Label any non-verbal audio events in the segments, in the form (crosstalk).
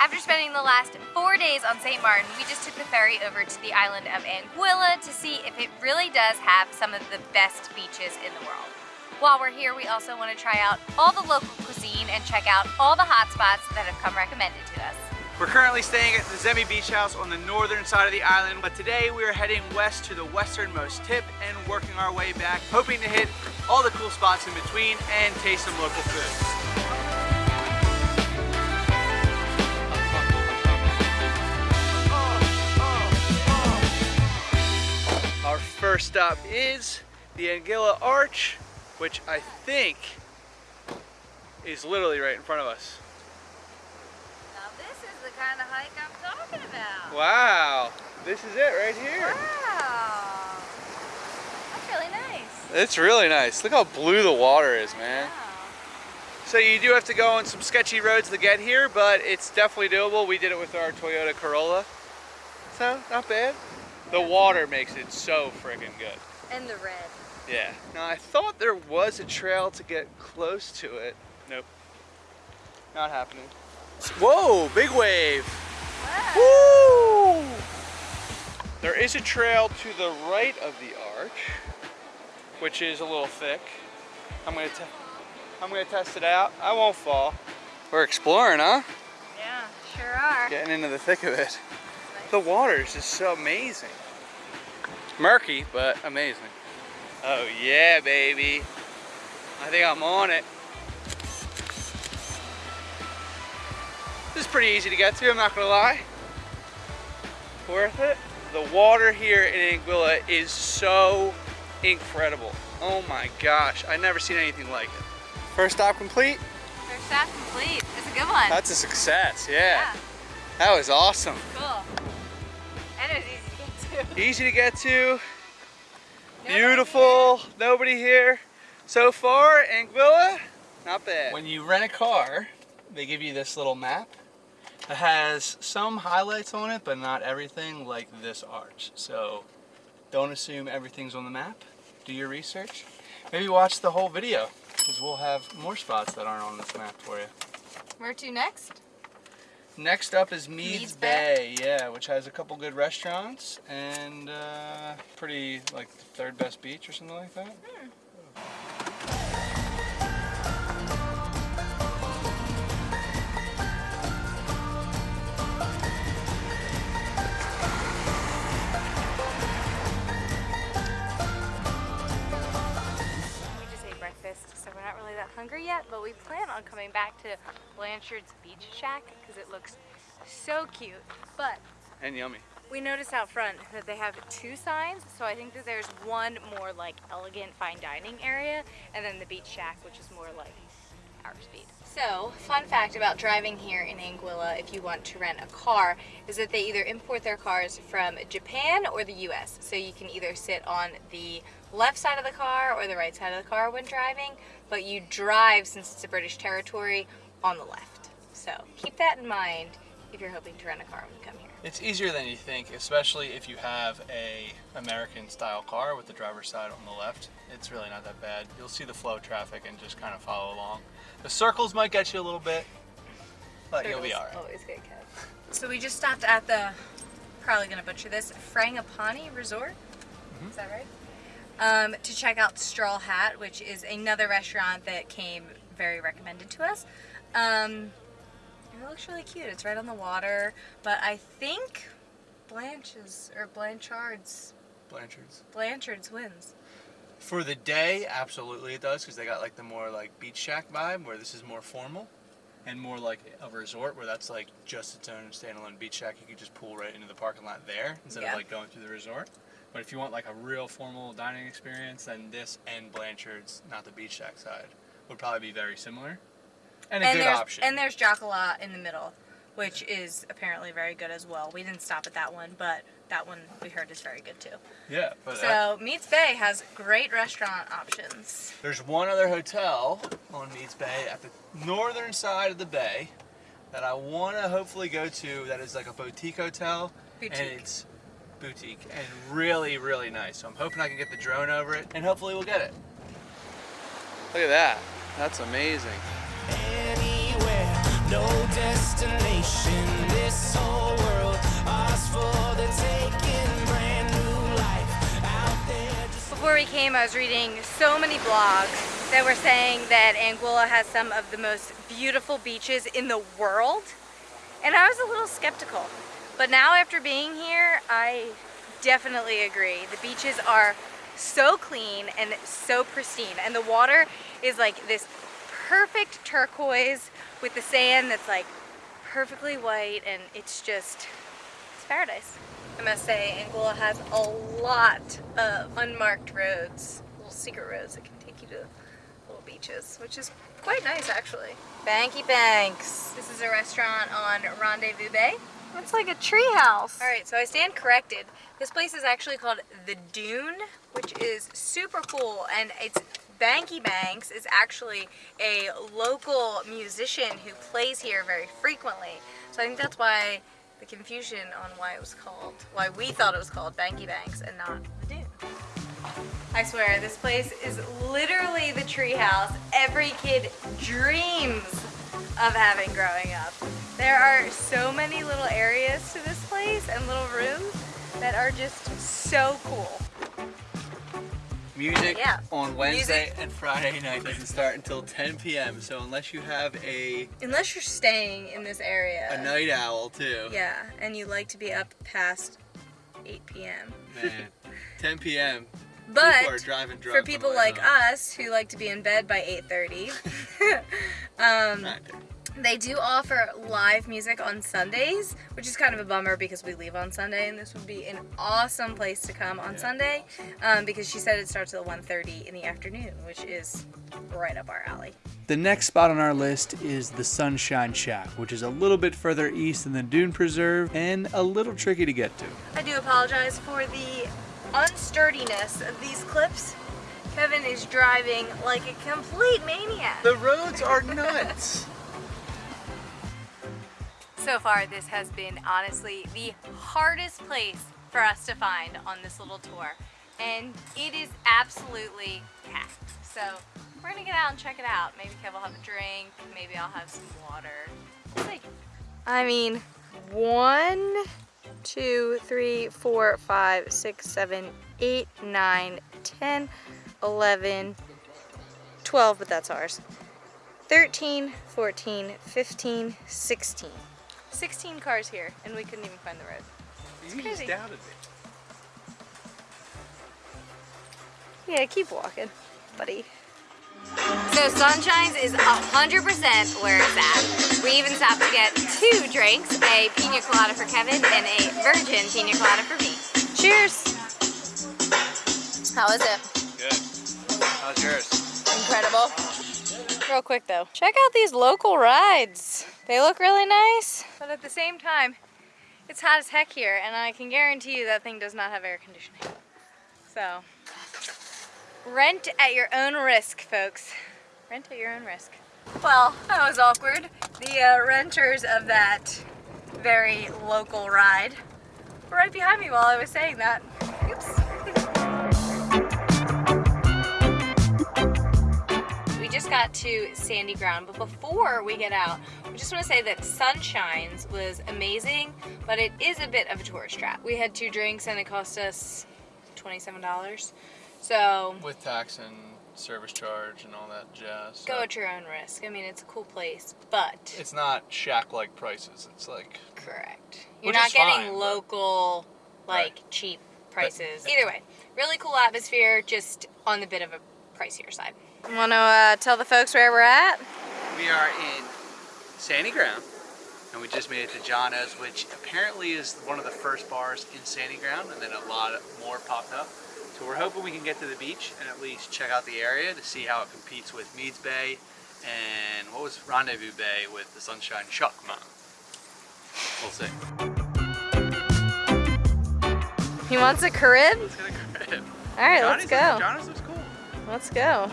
After spending the last four days on St. Martin, we just took the ferry over to the island of Anguilla to see if it really does have some of the best beaches in the world. While we're here, we also want to try out all the local cuisine and check out all the hot spots that have come recommended to us. We're currently staying at the Zemi Beach House on the northern side of the island, but today we are heading west to the westernmost tip and working our way back, hoping to hit all the cool spots in between and taste some local food. First stop is the Anguilla Arch, which I think is literally right in front of us. Now this is the kind of hike I'm talking about. Wow, this is it right here. Wow. That's really nice. It's really nice. Look how blue the water is, man. So you do have to go on some sketchy roads to get here, but it's definitely doable. We did it with our Toyota Corolla. So, not bad. The water makes it so freaking good. And the red. Yeah. Now I thought there was a trail to get close to it. Nope. Not happening. Whoa, big wave. Wow. Woo! There is a trail to the right of the arch, which is a little thick. I'm gonna, te I'm gonna test it out. I won't fall. We're exploring, huh? Yeah, sure are. Getting into the thick of it. The water is just so amazing. Murky, but amazing. Oh yeah, baby. I think I'm on it. This is pretty easy to get to, I'm not gonna lie. Worth it. The water here in Anguilla is so incredible. Oh my gosh, I've never seen anything like it. First stop complete? First stop complete. It's a good one. That's a success, yeah. yeah. That was awesome. Cool. Easy to get to, Nobody beautiful, nobody here. So far, Anguilla, not bad. When you rent a car, they give you this little map. It has some highlights on it, but not everything like this arch. So don't assume everything's on the map. Do your research. Maybe watch the whole video, because we'll have more spots that aren't on this map for you. Where to next? Next up is Meads, Meads Bay, yeah, which has a couple good restaurants and uh, pretty like the third best beach or something like that. We just ate breakfast, so we're not really that hungry yet, but we plan on coming back to Blanchard's Beach Shack because it looks so cute. But And yummy. we noticed out front that they have two signs, so I think that there's one more like elegant fine dining area, and then the Beach Shack, which is more like our speed. So, fun fact about driving here in Anguilla if you want to rent a car is that they either import their cars from Japan or the US. So you can either sit on the left side of the car or the right side of the car when driving, but you drive since it's a British territory on the left. So, keep that in mind if you're hoping to rent a car when you come here. It's easier than you think, especially if you have a American style car with the driver's side on the left. It's really not that bad. You'll see the flow of traffic and just kind of follow along. The circles might get you a little bit, but you'll be alright. Always get kept. So we just stopped at the, probably gonna butcher this, Frangipani Resort. Is that right? Um, to check out Straw Hat, which is another restaurant that came very recommended to us. Um, and it looks really cute. It's right on the water, but I think Blanche's or Blanchard's Blanchard's. Blanchard's wins. For the day, absolutely it does, because they got like the more like beach shack vibe, where this is more formal, and more like a resort where that's like just its own standalone beach shack. You could just pull right into the parking lot there instead Yeah. of like going through the resort. But if you want like a real formal dining experience, then this and Blanchard's, not the beach shack side, would probably be very similar, and a and good there's option. and there's Jacala in the middle, which is apparently very good as well. We didn't stop at that one, but that one we heard is very good too. yeah, but So Meads Bay has great restaurant options. There's one other hotel on Meads Bay at the northern side of the bay that I want to hopefully go to that is like a boutique hotel. Boutique. And it's boutique and really, really nice. So I'm hoping I can get the drone over it and hopefully we'll get it. Look at that. That's amazing. Before we came, I was reading so many blogs that were saying that Anguilla has some of the most beautiful beaches in the world. And I was a little skeptical. But now after being here, I definitely agree. The beaches are so clean and so pristine and the water is like this perfect turquoise with the sand that's like perfectly white and it's just, it's paradise. I must say, Anguilla has a lot of unmarked roads, little secret roads that can take you to little beaches, which is quite nice actually. Bankie Banx. This is a restaurant on Rendezvous Bay. It's like a treehouse. All right, so I stand corrected. This place is actually called The Dune, which is super cool, and it's Bankie Banx is actually a local musician who plays here very frequently. So I think that's why the confusion on why it was called, why we thought it was called Bankie Banx and not The Dune. I swear, this place is literally the treehouse every kid dreams of having growing up. There are so many little areas to this place and little rooms that are just so cool. Music Yeah. on Wednesday Music. and Friday night doesn't start until 10 p.m. So unless you have a Unless you're staying in this area. a night owl too, Yeah, and you like to be up past 8 p.m. man, (laughs) 10 p.m. But people are driving drunk for people like home. us who like to be in bed by 8.30, (laughs) um, they do offer live music on Sundays, which is kind of a bummer because we leave on Sunday and this would be an awesome place to come on Sunday um, because she said it starts at 1.30 in the afternoon, which is right up our alley. The next spot on our list is the Sunshine Shack, which is a little bit further east than the Dune Preserve and a little tricky to get to. I do apologize for the unsturdiness of these clips. Kevin is driving like a complete maniac. The roads are nuts. (laughs) So far, this has been honestly the hardest place for us to find on this little tour. And it is absolutely packed. So we're gonna get out and check it out. Maybe Kev will have a drink, maybe I'll have some water. I mean, one, two, three, four, five, six, seven, eight, nine, ten, eleven, twelve, but that's ours. 13, 14, 15, 16. 16 cars here, and we couldn't even find the road. you crazy. just doubted me. Yeah, keep walking, buddy. So Sunshine's is 100% where it's at. We even stopped to get two drinks, a pina colada for Kevin and a virgin pina colada for me. Cheers! How is it? Good. How's yours? Incredible. Real quick though, check out these local rides. They look really nice, but at the same time, it's hot as heck here, and I can guarantee you that thing does not have air conditioning. So, rent at your own risk, folks. Rent at your own risk. Well, that was awkward. The uh, renters of that very local ride were right behind me while I was saying that. Oops. We just got to Sandy Ground, but before we get out, just want to say that Sunshines was amazing, but it is a bit of a tourist trap. We had two drinks and it cost us $27. So With tax and service charge and all that jazz. go so at your own risk. I mean, it's a cool place, but It's not shack-like prices. It's like correct. You're not getting fine, but- local, like cheap prices. Either way, really cool atmosphere, just on the bit of a pricier side. Want to uh, tell the folks where we're at? We are in Sandy Ground, and we just made it to Johnno's, which apparently is one of the first bars in Sandy Ground, and then a lot more popped up. So we're hoping we can get to the beach and at least check out the area to see how it competes with Meads Bay and what was Rendezvous Bay with the Sunshine Shack Mom. We'll see. He wants a crib? Let's get a crib. All right, let's Johnny's- go. Johnny's looks cool. Let's go.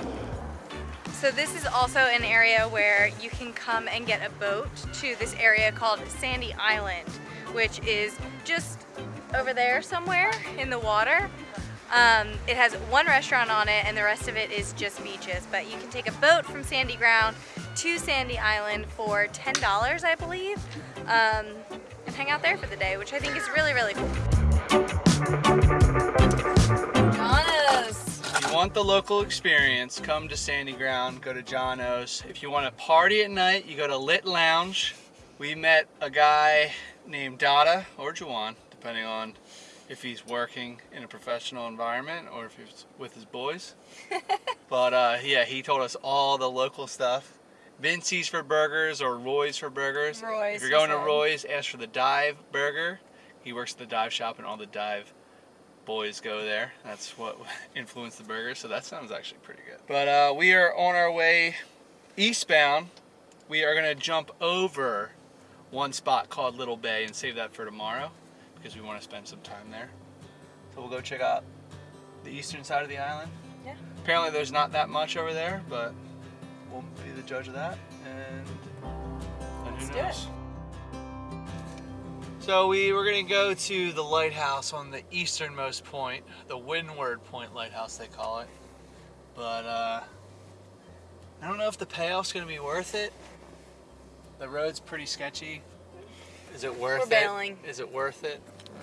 So this is also an area where you can come and get a boat to this area called Sandy Island, which is just over there somewhere in the water. Um, it has one restaurant on it and the rest of it is just beaches, but you can take a boat from Sandy Ground to Sandy Island for $10, I believe, um, and hang out there for the day, which I think is really, really cool. Want the local experience, come to Sandy Ground, go to Johnno's. If you want to party at night, you go to Lit Lounge. We met a guy named Dada or Juwan, depending on if he's working in a professional environment or if he's with his boys. (laughs) but uh, yeah, he told us all the local stuff. Vincey's for burgers or Roy's for burgers. Roy's, If you're going to. Roy's, ask for the Dive Burger. He works at the dive shop and all the dive boys go there. That's what (laughs) influenced the burger, so that sounds actually pretty good. But uh, we are on our way eastbound. We are gonna jump over one spot called Little Bay and save that for tomorrow because we want to spend some time there. So we'll go check out the eastern side of the island. Yeah. Apparently there's not that much over there, but we'll be the judge of that. And, and who Let's knows? So we were gonna go to the lighthouse on the easternmost point, the Windward Point Lighthouse they call it. But uh, I don't know if the payoff's gonna be worth it. The road's pretty sketchy. Is it worth We're it? bailing. Is it worth it?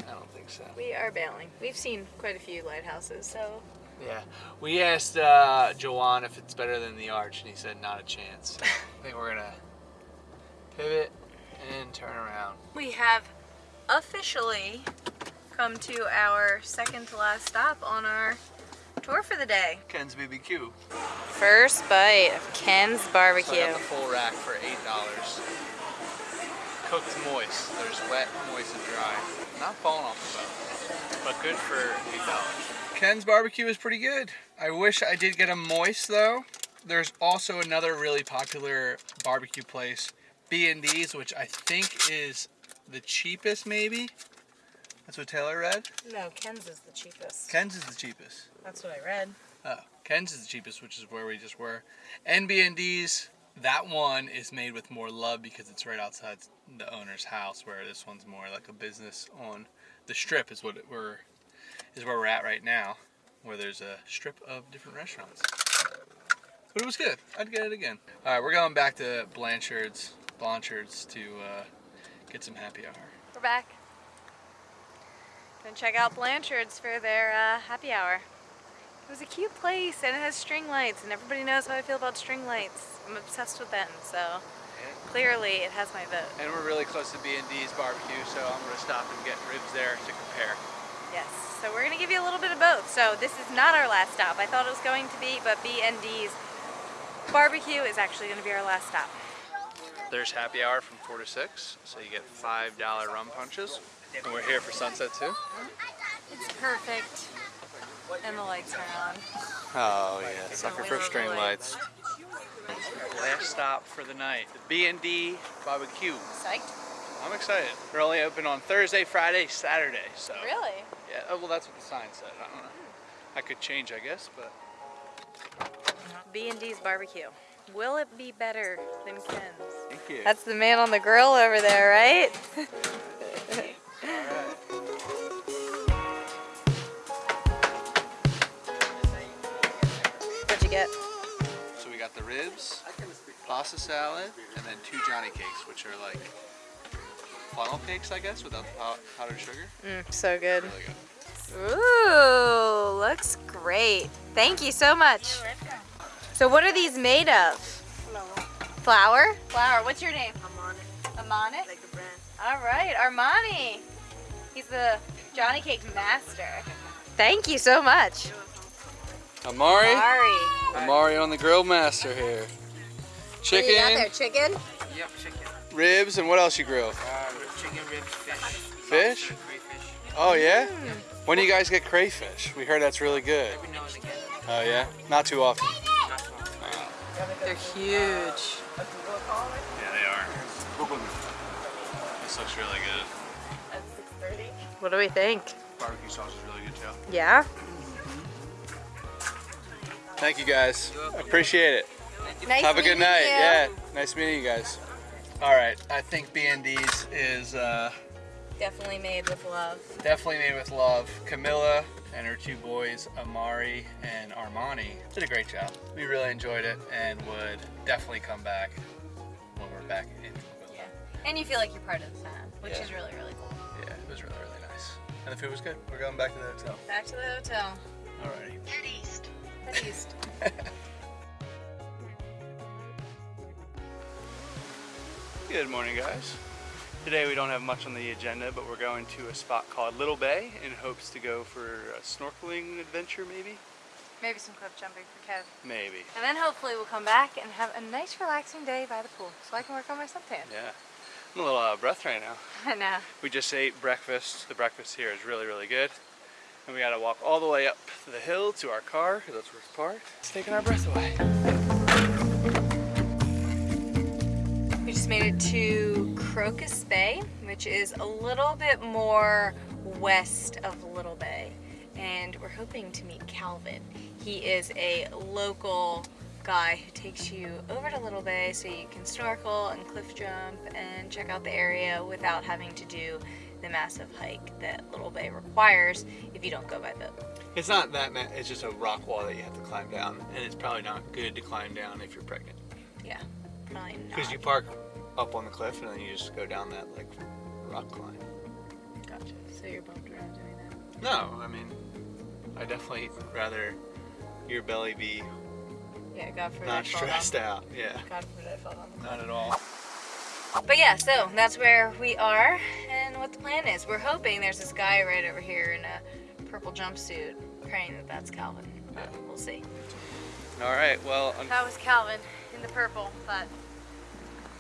I don't think so. We are bailing. We've seen quite a few lighthouses, so Yeah, we asked uh, Jawan if it's better than the Arch, and he said not a chance. So (laughs) I think we're gonna pivot and turn around. we have officially come to our second to last stop on our tour for the day. Ken's BBQ. First bite of Ken's So I barbecue. got the full rack for eight dollars. Cooked moist. There's wet, moist, and dry. Not falling off the bone, but good for eight dollars. Ken's barbecue is pretty good. I wish I did get a moist though. There's also another really popular barbecue place, B&D's, which I think is the cheapest maybe. That's what Taylor read. No, Ken's is the cheapest. Ken's is the cheapest. That's what I read. Oh, Ken's is the cheapest, which is where we just were. NBND's, that one is made with more love because it's right outside the owner's house, where this one's more like a business on the strip is what it, we're is where we're at right now, where there's a strip of different restaurants. But it was good. I'd get it again. All right, we're going back to Blanchard's, Blanchard's to uh, get some happy hour. We're back. Gonna check out Blanchard's for their uh, happy hour. It was a cute place and it has string lights and everybody knows how I feel about string lights. I'm obsessed with them, so clearly it has my vote. And we're really close to B&D's barbecue, so I'm gonna stop and get ribs there to compare. Yes, so we're gonna give you a little bit of both. So this is not our last stop. I thought it was going to be, but B&D's barbecue is actually gonna be our last stop. There's happy hour from 4 to 6, so you get $5 rum punches. And we're here for sunset too? It's perfect. And the lights are on. Oh yeah, sucker for string lights. Last stop for the night, the B&D barbecue. Psyched? I'm excited. They're only open on Thursday, Friday, Saturday, so. Really? Yeah, oh, well that's what the sign said, I don't know. I could change, I guess, but. B&D's barbecue. Will it be better than Ken's? Thank you. That's the man on the grill over there, right? (laughs) What'd you get? So we got the ribs, pasta salad, and then two Johnny cakes, which are like funnel cakes, I guess, without the powdered sugar. Mm, so good. Really good. Ooh, looks great. Thank you so much. So what are these made of? Flour. Flour. What's your name? Amani. Amani? Like the brand. All right, Armani. He's the Johnny Cake master. Thank you so much. Amari? Sorry. Amari on the grill master here. Chicken, What you got there? Chicken? Yep, chicken. ribs, and what else you grill? Uh, chicken ribs, fish. Fish? Oh yeah? When do you guys get crayfish? We heard that's really good. Every now. Oh yeah? Not too often. Not too often. They're huge. Yeah, they are. This looks really good. What do we think? Barbecue sauce is really good too. Yeah? Thank you guys. Appreciate it. Nice Have a good night. you. Yeah, nice meeting you guys. All right, I think B&D's is uh, Definitely made with love. definitely made with love. Camilla and her two boys, Amari and Armani, did a great job. We really enjoyed it and would definitely come back when we're back in Anguilla. Yeah. And you feel like you're part of the fan, which Yeah. is really, really cool. Yeah, it was really, really nice. And the food was good. We're going back to the hotel. Back to the hotel. Alrighty. Head east. (laughs) Good morning, guys. Today we don't have much on the agenda, but we're going to a spot called Little Bay in hopes to go for a snorkeling adventure, maybe? Maybe some cliff jumping for Kev. Maybe. And then hopefully we'll come back and have a nice relaxing day by the pool so I can work on my suntan. Yeah. I'm a little out of breath right now. (laughs) I know. We just ate breakfast. The breakfast here is really, really good. And we gotta walk all the way up the hill to our car, because that's where it's parked. It's taking our breath away. We just made it to Crocus Bay, which is a little bit more west of Little Bay. And we're hoping to meet Calvin. He is a local guy who takes you over to Little Bay so you can snorkel and cliff jump and check out the area without having to do the massive hike that Little Bay requires if you don't go by boat. It's not that, ma- it's just a rock wall that you have to climb down, and it's probably not good to climb down if you're pregnant. Yeah, probably not. Because you park up on the cliff and then you just go down that like rock climb. Gotcha. So you're bummed around doing that. No, I mean, I definitely rather your belly be Yeah, God forbid. I not fall stressed out. Yeah, God forbid I fall down the not at all. But yeah, so that's where we are and what the plan is. We're hoping there's this guy right over here in a purple jumpsuit praying that that's Calvin. But we'll see. All right, well, un- That was Calvin in the purple, but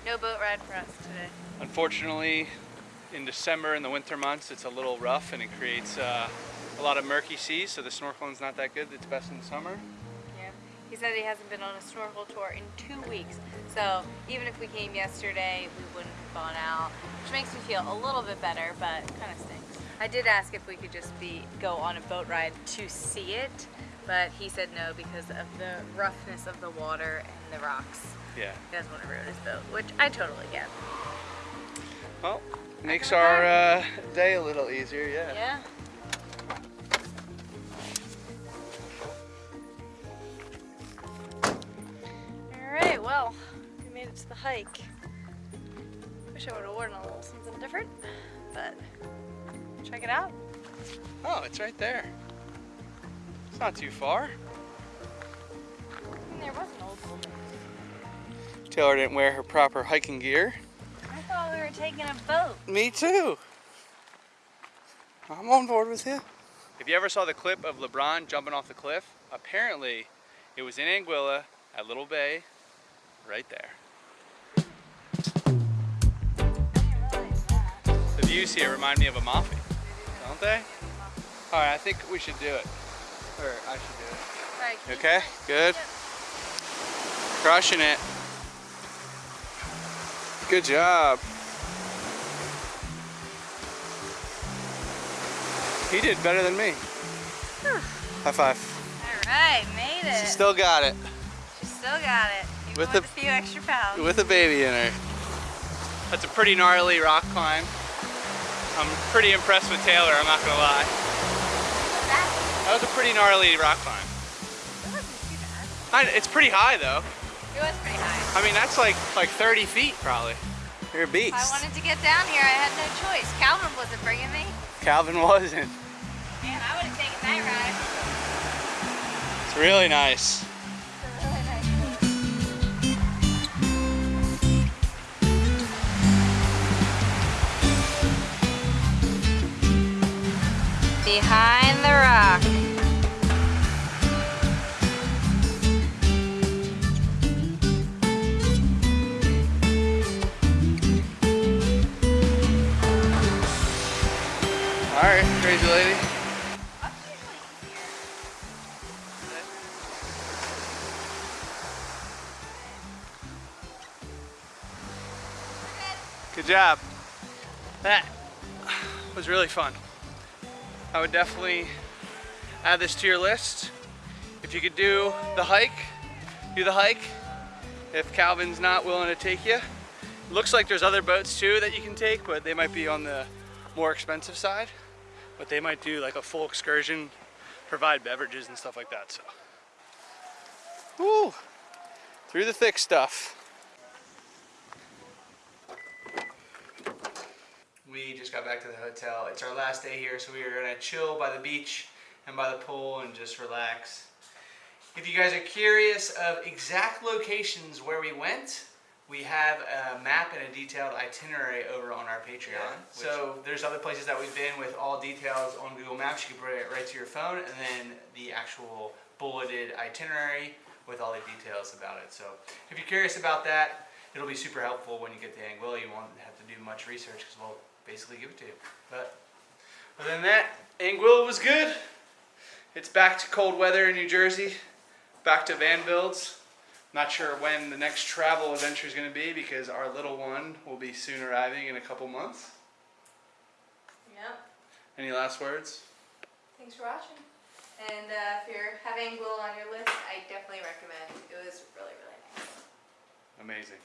no boat ride for us today. unfortunately, in December in the winter months, it's a little rough and it creates uh, a lot of murky seas, so the snorkeling's not that good. It's best in the summer. Yeah. He said he hasn't been on a snorkel tour in two weeks. So even if we came yesterday, we wouldn't have gone out, which makes me feel a little bit better, but kind of stinks. I did ask if we could just be go on a boat ride to see it, but he said no because of the roughness of the water and the rocks. Yeah. He doesn't want to ruin his boat, which I totally get. Well, makes our uh, day a little easier, yeah. Yeah. Alright, well, we made it to the hike. Wish I would have worn a little something different, but check it out. Oh, it's right there. It's not too far. And there was an old building. Taylor didn't wear her proper hiking gear. I thought we were taking a boat. Me too. I'm on board with you. If you ever saw the clip of LeBron jumping off the cliff, apparently it was in Anguilla at Little Bay, right there. I didn't realize that. The views here remind me of Amalfi, don't they? All right, I think we should do it. Or I should do it. Alright, okay? Good? Yep. Crushing it. Good job. He did better than me. High five. Alright, made it. She still got it She still got it. Even With with, the- a few extra pounds. with a baby in her. That's a pretty gnarly rock climb. I'm pretty impressed with Taylor, I'm not gonna lie. that, That was a pretty gnarly rock climb. it wasn't too bad. I- It's pretty high though. It was pretty high. I mean, that's like like 30 feet probably. You're a beast. I wanted to get down here, I had no choice. Calvin wasn't bringing me. Calvin wasn't. Man, I would have taken that ride. It's really nice. It's a really nice place. Behind crazy lady. Good job. That was really fun. I would definitely add this to your list. If you could do the hike, do the hike. If Calvin's not willing to take you. Looks like there's other boats too that you can take, but they might be on the more expensive side. But they might do like a full excursion, provide beverages and stuff like that. So, woo, through the thick stuff. We just got back to the hotel. It's our last day here, so we are gonna chill by the beach and by the pool and just relax. If you guys are curious of exact locations where we went, we have a map and a detailed itinerary over on our Patreon. Yeah, so there's other places that we've been with all details on Google Maps. You can bring it right to your phone, and then the actual bulleted itinerary with all the details about it. So if you're curious about that, it'll be super helpful when you get to Anguilla. You won't have to do much research because we'll basically give it to you. But other than that, Anguilla was good. It's back to cold weather in New Jersey, back to van builds. Not sure when the next travel adventure is going to be because our little one will be soon arriving in a couple months. Yep. Any last words? Thanks for watching. And uh, if you're having Anguilla on your list, I definitely recommend. It was really, really nice. Amazing.